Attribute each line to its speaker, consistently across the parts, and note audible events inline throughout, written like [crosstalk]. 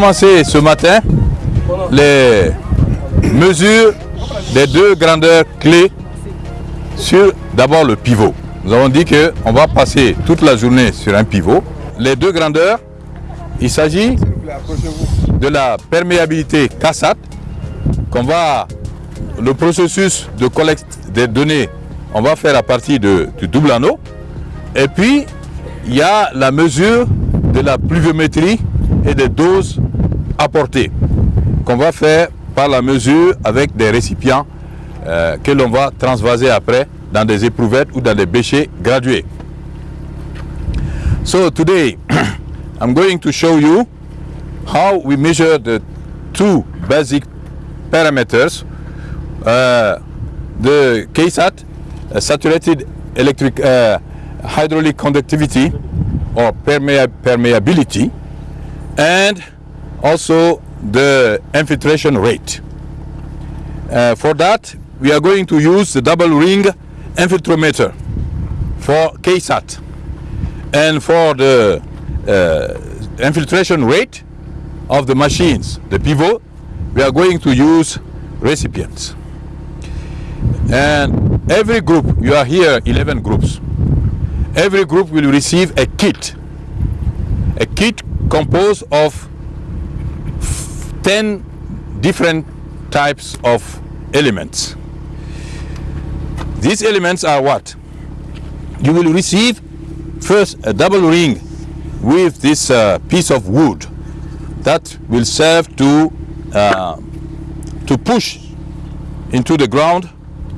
Speaker 1: ce matin les mesures des deux grandeurs clés sur d'abord le pivot. Nous avons dit qu'on va passer toute la journée sur un pivot. Les deux grandeurs, il s'agit de la perméabilité CASAT qu'on va, le processus de collecte des données, on va faire à partir de, du double anneau. Et puis, il y a la mesure de la pluviométrie et des doses apportées qu'on va faire par la mesure avec des récipients euh, que l'on va transvaser après dans des éprouvettes ou dans des bêchers gradués. So today [clears throat] I'm going to show you how we measure the two basic parameters uh, the KSAT uh, saturated electric uh, hydraulic conductivity or permea permeability and also the infiltration rate. Uh, for that, we are going to use the double ring infiltrometer for KSAT. And for the uh, infiltration rate of the machines, the pivot, we are going to use recipients. And every group, you are here 11 groups, every group will receive a kit. A kit composed of 10 different types of elements. These elements are what? You will receive first a double ring with this uh, piece of wood that will serve to uh, to push into the ground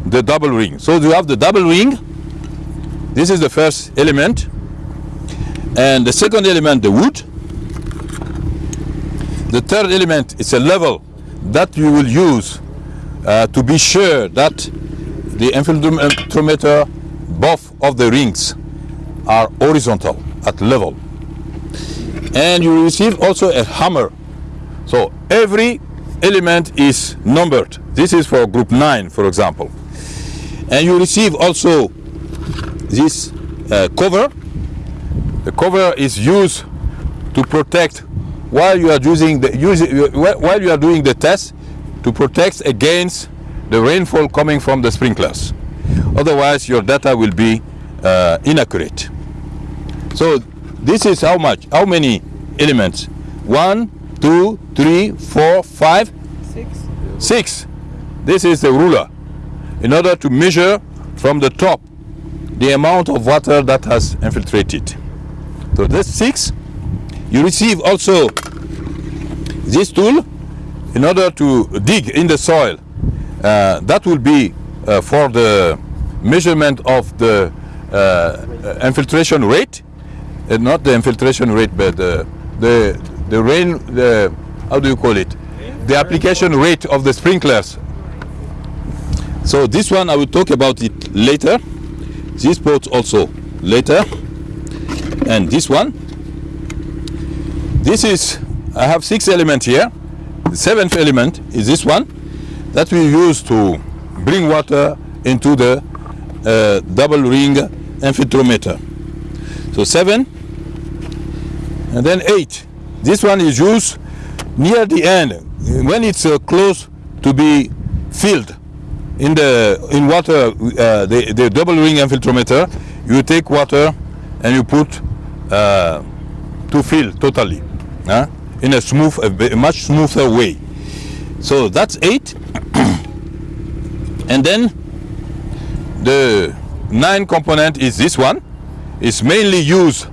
Speaker 1: the double ring. So you have the double ring. This is the first element. And the second element, the wood. The third element is a level that you will use uh, to be sure that the infiltrometer both of the rings are horizontal at level. And you receive also a hammer. So every element is numbered. This is for group 9, for example. And you receive also this uh, cover. The cover is used to protect while you are using the using, while you are doing the test to protect against the rainfall coming from the sprinklers. Otherwise, your data will be uh, inaccurate. So this is how much? How many elements? One, two, three, four, five,
Speaker 2: Six.
Speaker 1: six. This is the ruler. In order to measure from the top the amount of water that has infiltrated. So that's six. You receive also this tool in order to dig in the soil. Uh, that will be uh, for the measurement of the uh, infiltration rate, uh, not the infiltration rate, but the the rain. The how do you call it? The application rate of the sprinklers. So this one I will talk about it later. This part also later, and this one. This is I have six elements here. The seventh element is this one that we use to bring water into the uh, double ring infiltrometer. So seven and then eight. This one is used near the end when it's uh, close to be filled in the in water. Uh, the, the double ring infiltrometer. You take water and you put uh, to fill totally in a smooth, a much smoother way. So that's eight. [clears throat] and then the nine component is this one. It's mainly used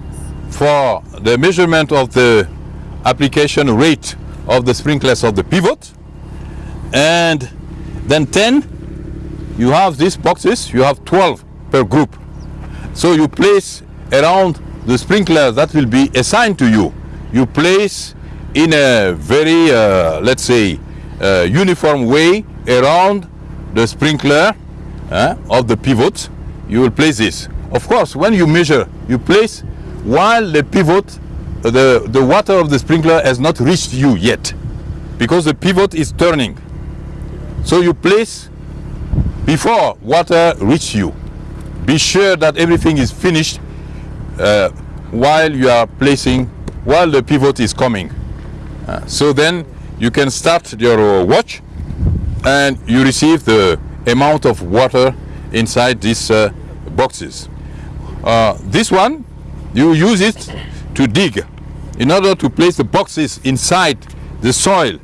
Speaker 1: for the measurement of the application rate of the sprinklers of the pivot. And then 10, you have these boxes, you have 12 per group. So you place around the sprinkler that will be assigned to you. You place in a very, uh, let's say, uh, uniform way around the sprinkler uh, of the pivot. You will place this. Of course, when you measure, you place while the pivot, uh, the, the water of the sprinkler has not reached you yet because the pivot is turning. So you place before water reach you. Be sure that everything is finished uh, while you are placing, while the pivot is coming. Uh, so then you can start your watch and you receive the amount of water inside these uh, boxes. Uh, this one, you use it to dig in order to place the boxes inside the soil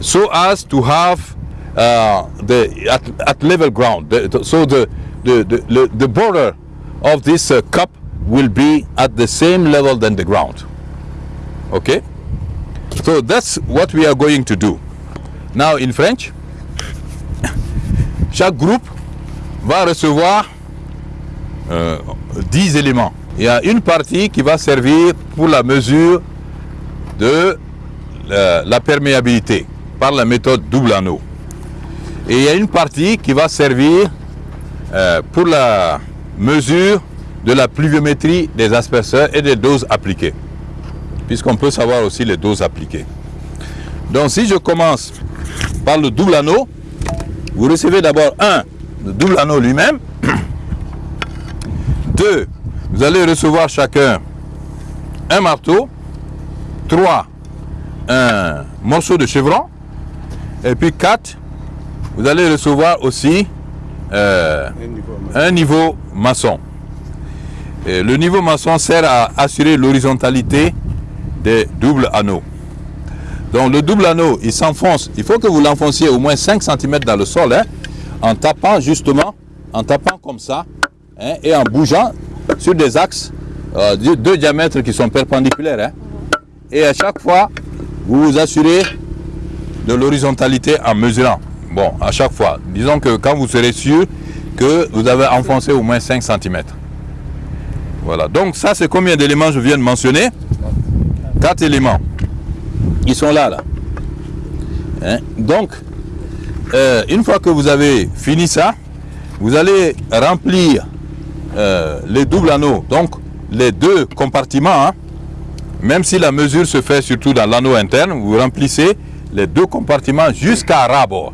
Speaker 1: so as to have uh, the at, at, level ground. The, so the, the, the, the, border of this uh, cup will be at the same level than the ground. Okay? So that's what we are going to do. Now in French, [laughs] chaque groupe va recevoir euh, 10 éléments. Il y a une partie qui va servir pour la mesure de la, perméabilité par la méthode double anneau. Et il y a une partie qui va servir euh, pour la mesure de la pluviométrie des asperseurs et des doses appliquées. Puisqu'on peut savoir aussi les doses appliquées. Donc si je commence par le double anneau, vous recevez d'abord un, le double anneau lui-même. [clears throat] Deux, vous allez recevoir chacun un marteau. Trois, un morceau de chevron. Et puis quatre, vous allez recevoir aussi euh, un niveau maçon. Et le niveau maçon sert à assurer l'horizontalité des doubles anneaux. Donc le double anneau, il s'enfonce. Il faut que vous l'enfonciez au moins 5 cm dans le sol, hein, en tapant justement, en tapant comme ça, hein, et en bougeant sur des axes euh, de deux diamètres qui sont perpendiculaires. Hein. Et à chaque fois, vous vous assurez de l'horizontalité en mesurant. Bon, à chaque fois. Disons que quand vous serez sûr que vous avez enfoncé au moins 5 cm. Voilà. Donc ça, c'est combien d'éléments je viens de mentionner? 4 éléments. Ils sont là, là. Hein? Donc, euh, une fois que vous avez fini ça, vous allez remplir euh, les doubles anneaux, donc les deux compartiments, hein. même si la mesure se fait surtout dans l'anneau interne, vous remplissez les deux compartiments jusqu'à rabord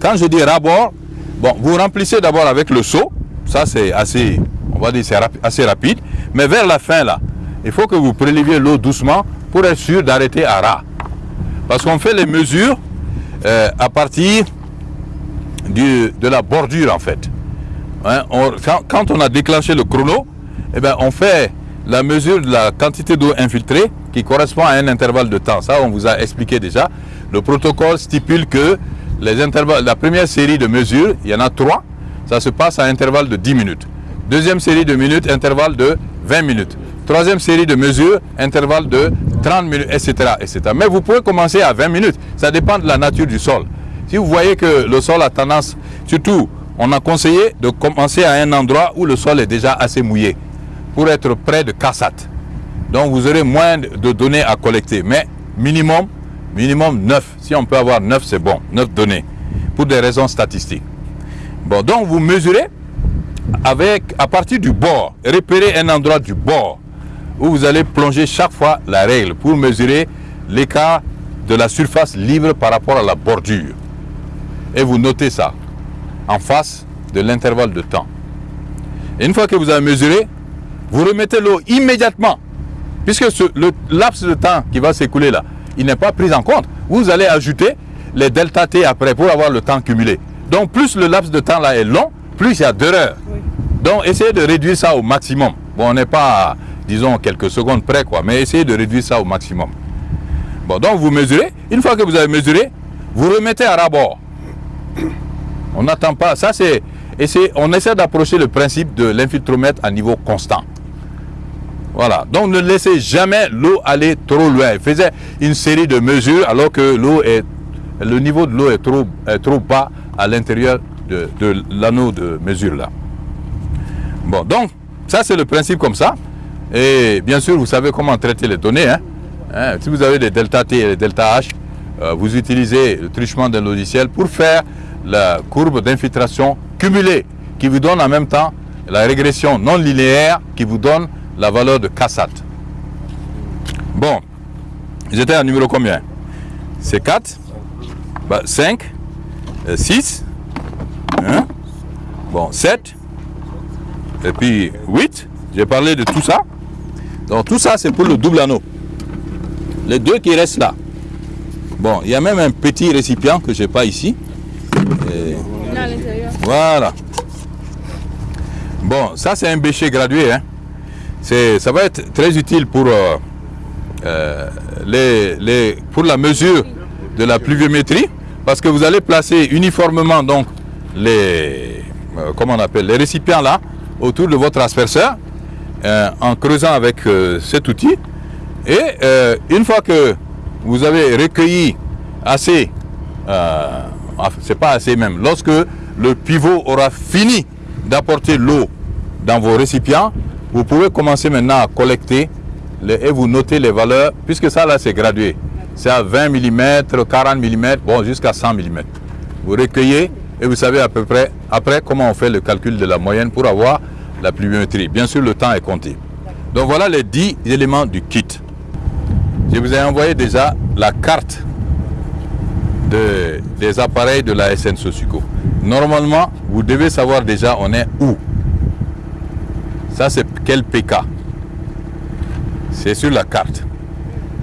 Speaker 1: quand je dis rabord, bon, vous remplissez d'abord avec le seau, ça c'est assez, on va dire c'est assez rapide, mais vers la fin là, il faut que vous préleviez l'eau doucement pour être sûr d'arrêter à ras. Parce qu'on fait les mesures euh, à partir du, de la bordure en fait. Hein, quand, on a déclenché le chrono, eh ben, on fait la mesure de la quantité d'eau infiltrée qui correspond à un intervalle de temps. Ça, on vous a expliqué déjà. Le protocole stipule que les intervalles, la première série de mesures, il y en a trois, ça se passe à intervalle de 10 minutes. Deuxième série de minutes, intervalle de 20 minutes. Troisième série de mesures, intervalle de 30 minutes, etc., etc. Mais vous pouvez commencer à 20 minutes. Ça dépend de la nature du sol. Si vous voyez que le sol a tendance, surtout, on a conseillé de commencer à un endroit où le sol est déjà assez mouillé pour être près de cassate. Donc vous aurez moins de données à collecter. Mais minimum Minimum 9. Si on peut avoir 9, c'est bon. 9 données. Pour des raisons statistiques. Bon, donc vous mesurez avec, à partir du bord. Repérez un endroit du bord où vous allez plonger chaque fois la règle pour mesurer l'écart de la surface libre par rapport à la bordure. Et vous notez ça en face de l'intervalle de temps. Et une fois que vous avez mesuré, vous remettez l'eau immédiatement. Puisque le laps de temps qui va s'écouler là, il n'est pas pris en compte. Vous allez ajouter les delta T après pour avoir le temps cumulé. Donc plus le laps de temps là est long, plus il y a d'erreurs. Donc essayez de réduire ça au maximum. Bon, on n'est pas, disons, quelques secondes près, quoi, mais essayez de réduire ça au maximum. Bon, donc vous mesurez. Une fois que vous avez mesuré, vous remettez à rabord. On n'attend pas. Ça, c'est. On essaie d'approcher le principe de l'infiltromètre à niveau constant. Voilà. Donc ne laissez jamais l'eau aller trop loin. Faisait une série de mesures alors que l'eau est le niveau de l'eau est trop, trop bas à l'intérieur de, l'anneau de mesure là. Bon, donc ça c'est le principe comme ça. Et bien sûr, vous savez comment traiter les données. Hein. Hein, si vous avez des delta T et des delta H, euh, vous utilisez le truchement d'un logiciel pour faire la courbe d'infiltration cumulée qui vous donne en même temps la régression non linéaire qui vous donne la valeur de Kassat. Bon, j'étais à numéro combien? C'est 4, 5, 6, bon, 7, et puis 8. J'ai parlé de tout ça? Donc tout ça, c'est pour le double anneau. les deux qui restent là. Bon, il y a même un petit récipient que je n'ai pas ici. Et voilà. Bon, ça c'est un bêcher gradué. Hein. Ça va être très utile pour, euh, euh, les, les- pour la mesure de la pluviométrie parce que vous allez placer uniformément donc les, euh, comment on appelle, les récipients là autour de votre asperseur euh, en creusant avec euh, cet outil. Et euh, une fois que vous avez recueilli assez, c'est pas assez même, lorsque le pivot aura fini d'apporter l'eau dans vos récipients, vous pouvez commencer maintenant à collecter et vous notez les valeurs, puisque ça là c'est gradué. C'est à 20 mm, 40 mm, bon jusqu'à 100 mm. Vous recueillez et vous savez à peu près après comment on fait le calcul de la moyenne pour avoir la pluviométrie. Bien sûr, le temps est compté. Donc voilà les 10 éléments du kit. Je vous ai envoyé déjà la carte de- des appareils de la SN. Normalement, vous devez savoir déjà on est où. Ça, c'est quel PK C'est sur la carte.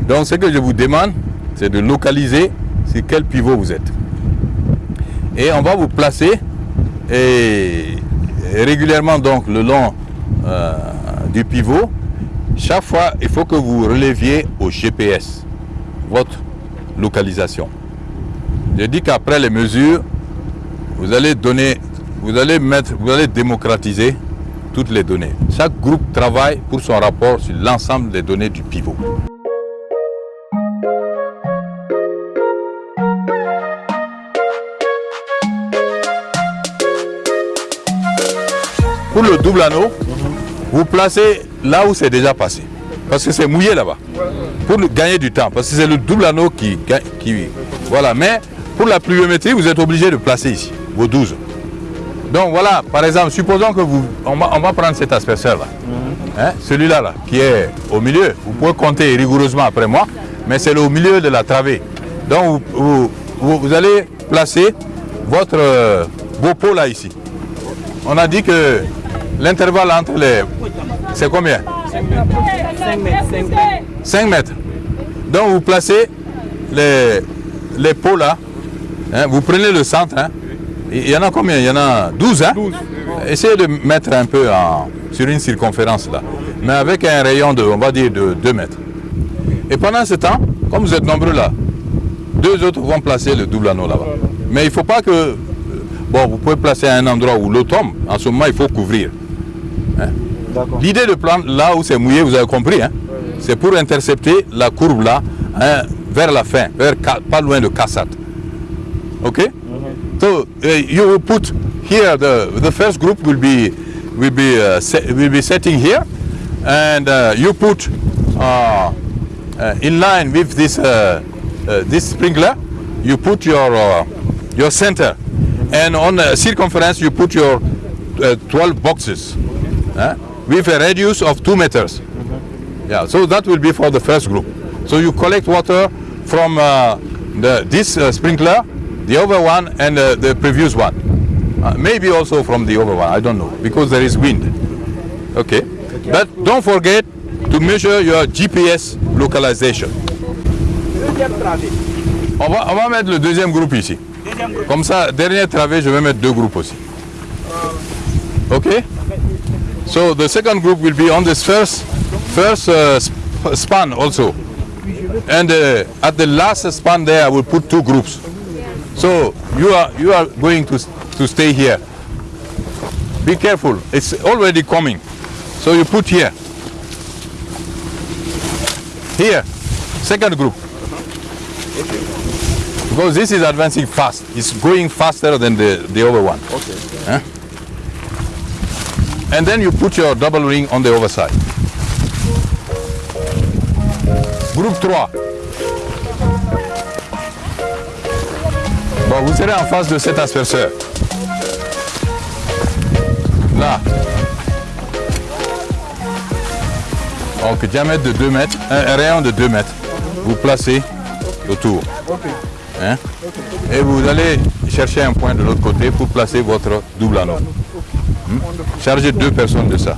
Speaker 1: Donc, ce que je vous demande, c'est de localiser sur quel pivot vous êtes. Et on va vous placer et régulièrement donc le long euh, du pivot. Chaque fois, il faut que vous releviez au GPS votre localisation. Je dis qu'après les mesures, vous allez donner, vous allez mettre, vous allez démocratiser toutes les données. Chaque groupe travaille pour son rapport sur l'ensemble des données du pivot. Le double anneau, vous placez là où c'est déjà passé. Parce que c'est mouillé là-bas. Pour gagner du temps. Parce que c'est le double anneau qui, qui... Voilà. Mais pour la pluviométrie, vous êtes obligé de placer ici, vos 12. Donc voilà, par exemple, supposons que vous... On va, on va prendre cet asperseur là. Hein, Celui-là, là, qui est au milieu. Vous pouvez compter rigoureusement après moi. Mais c'est le- au milieu de la travée. Donc vous, vous- vous- allez placer votre, euh, vos pots là ici. On a dit que l'intervalle entre les... C'est combien?
Speaker 3: 5 mètres, 5 mètres.
Speaker 1: 5 mètres. Donc vous placez les, les pots là. hein, vous prenez le centre. hein. Il y en a combien? Il y en a 12. Hein? Essayez de mettre un peu en- sur une circonférence là. Mais avec un rayon de, on va dire, de 2 mètres. Et pendant ce temps, comme vous êtes nombreux là, deux autres vont placer le double anneau là-bas. Mais il ne faut pas que... euh, Bon, vous pouvez placer à un endroit où l'eau tombe. En ce moment, il faut couvrir.
Speaker 4: D'accord.
Speaker 1: L'idée de prendre là où c'est mouillé, vous avez compris, hein, c'est pour intercepter la courbe là hein, vers la fin, vers pas loin de Kassat. OK So uh, you will put here the the first group will be will be uh, will be setting here, and uh, you put uh, uh, in line with this uh, this sprinkler. You put your uh, your center, and on the circumference you put your uh, 12 boxes with a radius of two meters. Yeah, so that will be for the first group. So you collect water from uh, the, this uh, sprinkler, the other one, and uh, the previous one. Uh, maybe also from the other one, I don't know, because there is wind. Okay. But don't forget to measure your GPS localization. On va, on va mettre le deuxième groupe ici. Comme ça, dernier travée, je vais mettre deux groupes aussi. Okay? So the second group will be on this first first uh, sp- span also. And uh, at the last span there, I will put two groups. So you are you are going to to stay here. Be careful. It's already coming. So you put here. Here. Second group. Because this is advancing fast. It's going faster than the, the other one.
Speaker 4: Ok.
Speaker 1: Huh? And then you put your double ring on the other side. Groupe 3. Bon, vous serez en face de cet asperseur. Là. Donc, diamètre de 2 mètres, un, un rayon de 2 mètres. Vous placez autour. Hein? Et vous allez chercher un point de l'autre côté pour placer votre double anneau. Hmm? Chargez deux personnes de ça.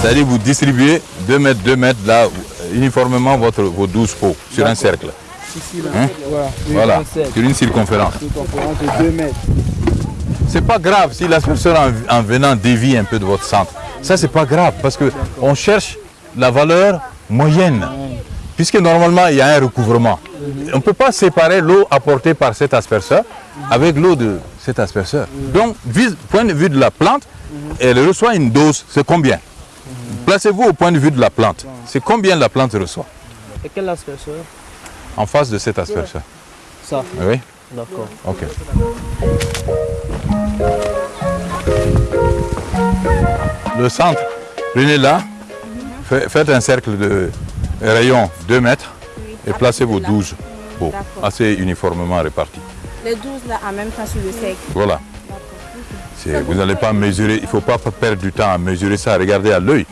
Speaker 1: C'est-à-dire vous distribuez 2 mètres, 2 mètres, là, uniformément votre, vos 12 pots sur un cercle.
Speaker 4: Ici, là.
Speaker 1: Hein?
Speaker 4: Voilà.
Speaker 1: Voilà,
Speaker 4: cercle.
Speaker 1: sur une circonférence.
Speaker 4: Une conférence de 2 mètres.
Speaker 1: C'est pas grave si l'asperseur en, en venant dévie un peu de votre centre. Ça, c'est pas grave parce que on cherche la valeur moyenne. Puisque normalement, il y a un recouvrement. On ne peut pas séparer l'eau apportée par cet asperseur avec l'eau de cet asperseur. Donc, vis- point de vue de la plante, elle reçoit une dose. C'est combien? Placez-vous au point de vue de la plante. C'est combien la plante reçoit
Speaker 3: Et quel asperseur
Speaker 1: en face de cet asperseur
Speaker 3: Ça,
Speaker 1: Oui
Speaker 3: d'accord.
Speaker 1: Ok. Le centre, prenez là, fa- faites un cercle de rayon 2 mètres et placez vos 12 pots assez uniformément répartis.
Speaker 2: Les 12 là en même temps sur le cercle.
Speaker 1: Voilà. Vous n'allez pas mesurer, il ne faut pas perdre du temps à mesurer ça, regardez à l'œil.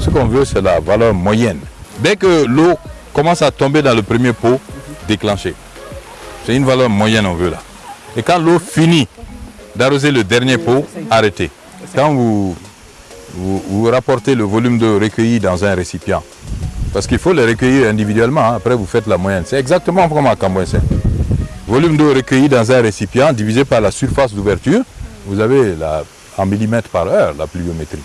Speaker 1: Ce qu'on veut, c'est la valeur moyenne. Dès que l'eau commence à tomber dans le premier pot, déclencher. C'est une valeur moyenne on veut là. Et quand l'eau finit d'arroser le dernier pot, arrêtez. Quand vous, vous, rapportez le volume d'eau recueilli dans un récipient, parce qu'il faut le recueillir individuellement, hein, après vous faites la moyenne. C'est exactement comme à Cambouensin. Volume d'eau recueilli dans un récipient divisé par la surface d'ouverture, vous avez la, en millimètres par heure la pluviométrie.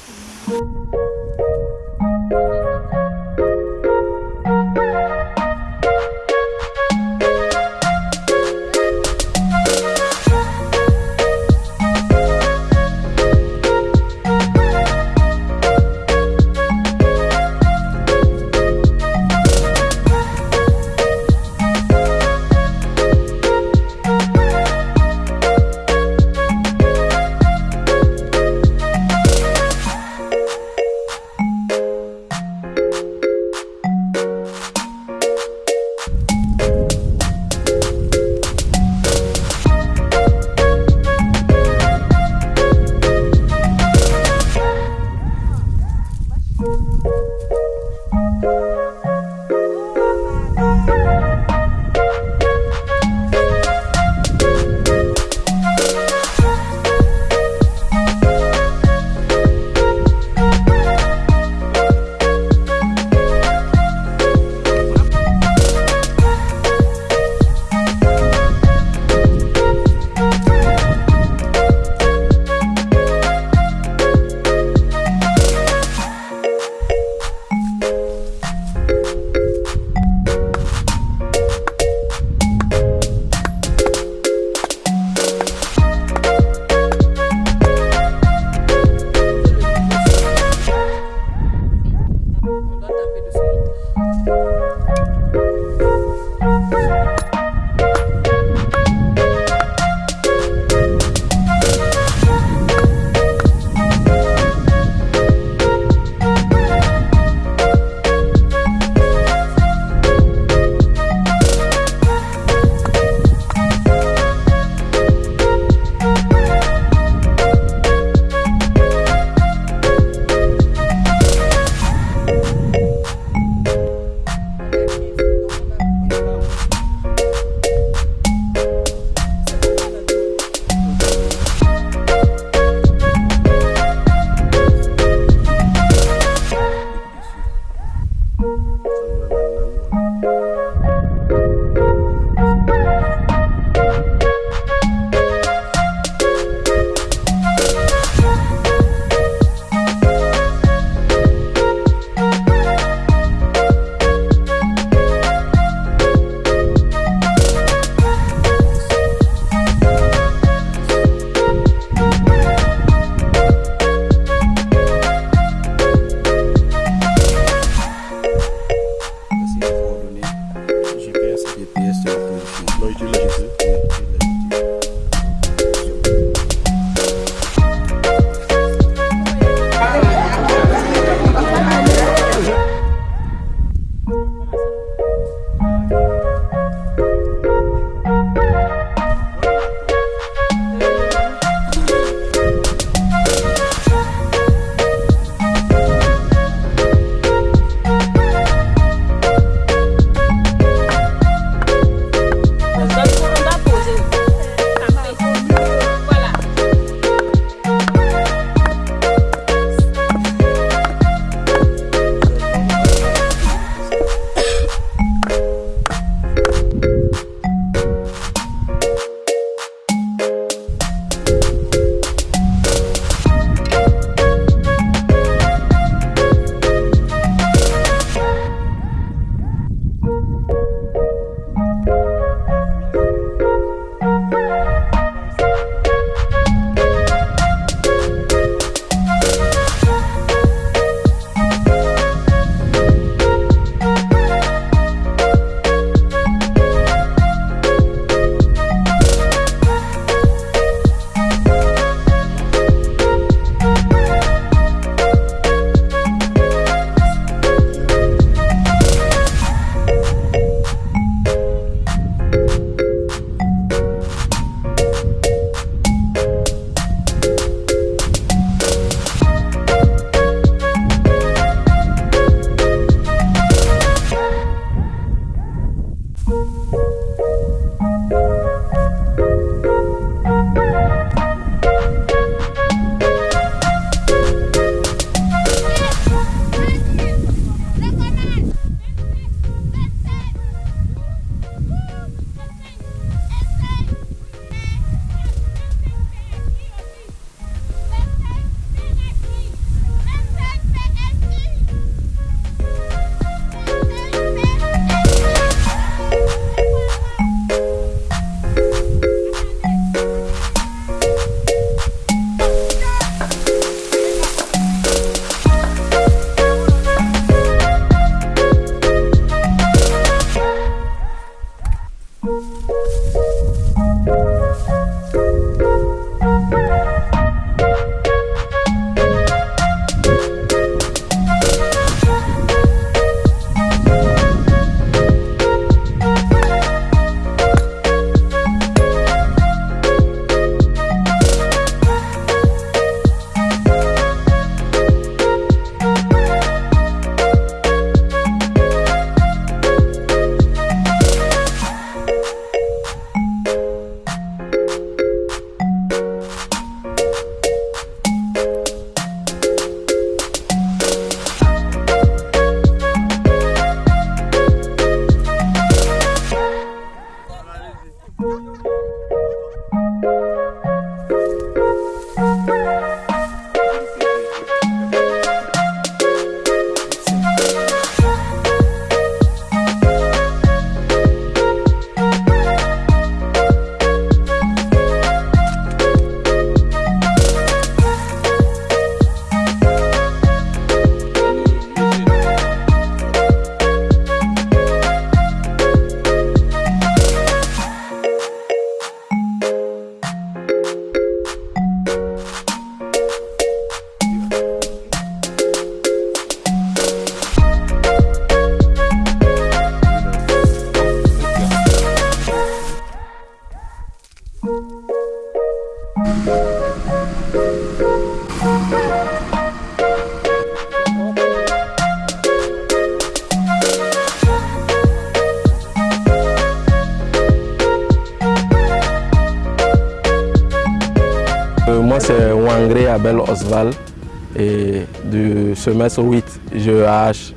Speaker 5: Semestre 8 GEH.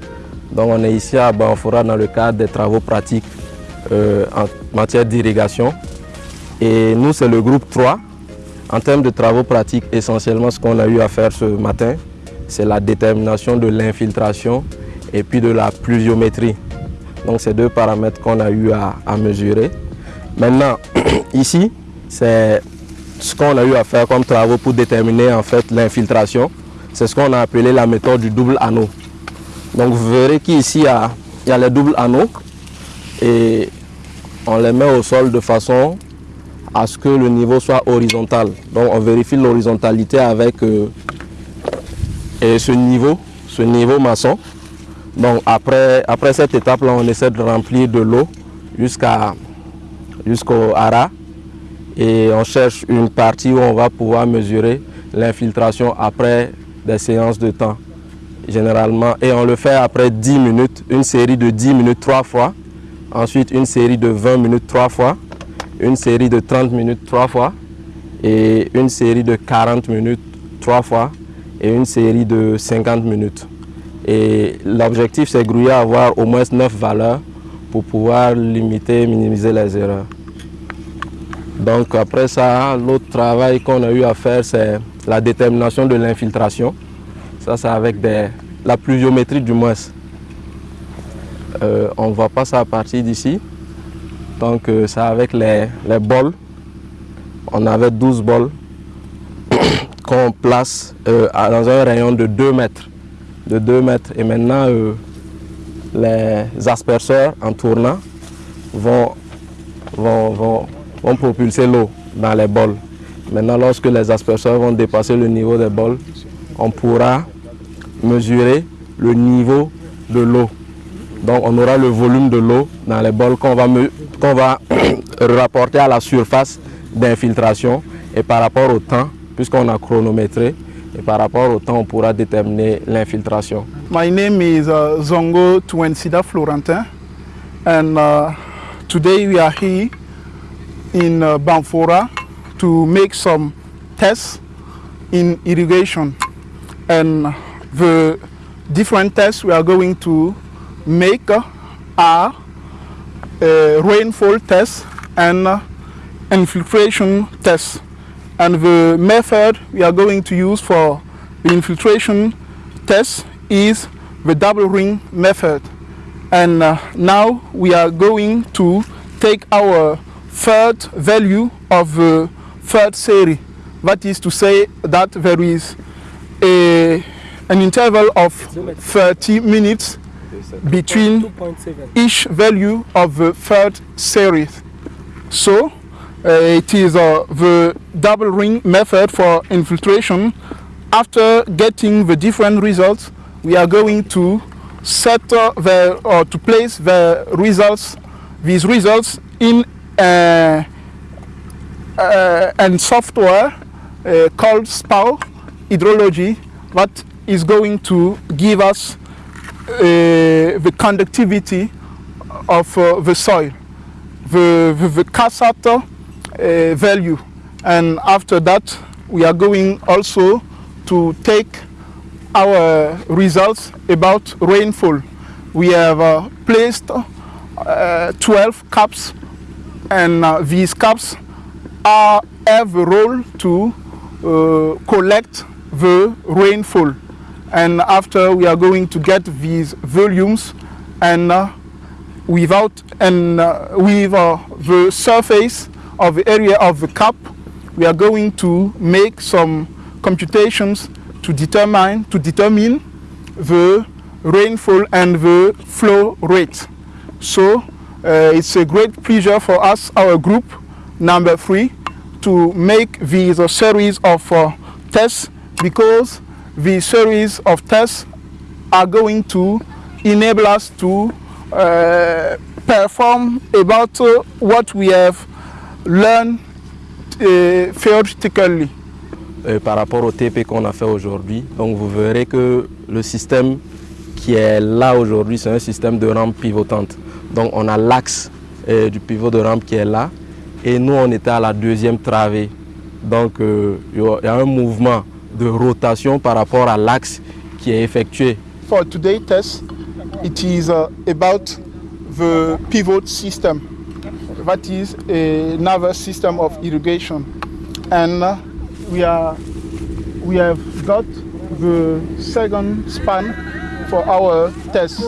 Speaker 5: Donc on est ici à Banfora dans le cadre des travaux pratiques euh, en matière d'irrigation. Et nous, c'est le groupe 3. En termes de travaux pratiques, essentiellement ce qu'on a eu à faire ce matin, c'est la détermination de l'infiltration et puis de la pluviométrie. Donc c'est deux paramètres qu'on a eu à, à mesurer. Maintenant, [clears throat] ici, c'est ce qu'on a eu à faire comme travaux pour déterminer en fait l'infiltration. C'est ce qu'on a appelé la méthode du double anneau. Donc vous verrez qu'ici, il, y a- les doubles anneaux et on les met au sol de façon à ce que le niveau soit horizontal. Donc on vérifie l'horizontalité avec euh, ce niveau, ce niveau maçon. Donc après, après cette étape-là, on essaie de remplir de l'eau jusqu'à jusqu'au hara et on cherche une partie où on va pouvoir mesurer l'infiltration après séances de temps généralement et on le fait après 10 minutes, une série de 10 minutes trois fois, ensuite une série de 20 minutes trois fois, une série de 30 minutes trois fois et une série de 40 minutes trois fois et une série de 50 minutes. Et l'objectif c'est grouiller à avoir au moins 9 valeurs pour pouvoir limiter et minimiser les erreurs. Donc après ça, l'autre travail qu'on a eu à faire, c'est la détermination de l'infiltration. Ça, c'est avec des- la pluviométrie du moins. Euh, on ne voit pas ça à partir d'ici. Donc euh, c'est avec les, les bols. On avait 12 bols [coughs] qu'on place euh, dans un rayon de 2 mètres. De 2 mètres. Et maintenant, euh, les asperceurs en tournant vont, vont, vont propulser l'eau dans les bols. Maintenant, lorsque les asperceurs vont dépasser le niveau des bols, on pourra mesurer le niveau de l'eau. Donc, on aura le volume de l'eau dans les bols qu'on va, va [clears throat] rapporter à la surface d'infiltration et par rapport au temps, puisqu'on a chronométré, et par rapport au temps, on pourra déterminer l'infiltration.
Speaker 6: My name is uh, Zongo Tuensida Florentin, and uh, today we are here in uh, Banfora to make some tests in irrigation. And the different tests we are going to make are uh, rainfall tests and uh, infiltration tests. And the method we are going to use for the infiltration test is the double ring method. And uh, now we are going to take our third value of the third series. That is to say that there is a, an interval of 30 minutes between each value of the third series. So uh, it is uh, the double ring method for infiltration. After getting the different results, we are going to set uh, the or to place the results, these results in uh, and software uh, called SPAO hydrology that is going to give us uh, the conductivity of uh, the soil, the, the, the uh, value. And after that, we are going also to take our results about rainfall. We have uh, placed uh, 12 caps and uh, these caps are, have a role to uh, collect the rainfall. And after we are going to get these volumes and uh, without and uh, with uh, the surface of the area of the cap, we are going to make some computations to determine to determine the rainfall and the flow rate. So uh, it's a great pleasure for us, our group number three, to make uh, series of uh, tests because these series of tests are going to enable us to uh, perform about uh, what we have learned uh, theoretically.
Speaker 5: euh, par rapport au TP qu'on a fait aujourd'hui. Vous verrez que le système qui est là aujourd'hui, c'est un système de rampe pivotante. Donc on a l'axe euh, du pivot de rampe qui est là et nous on était à la deuxième travée Donc euh, il y a un mouvement de rotation par rapport à l'axe qui est effectué.
Speaker 6: For today's test, it is uh, about the pivot system. That is another system of irrigation. And uh, we, are, we have got the second span for our test.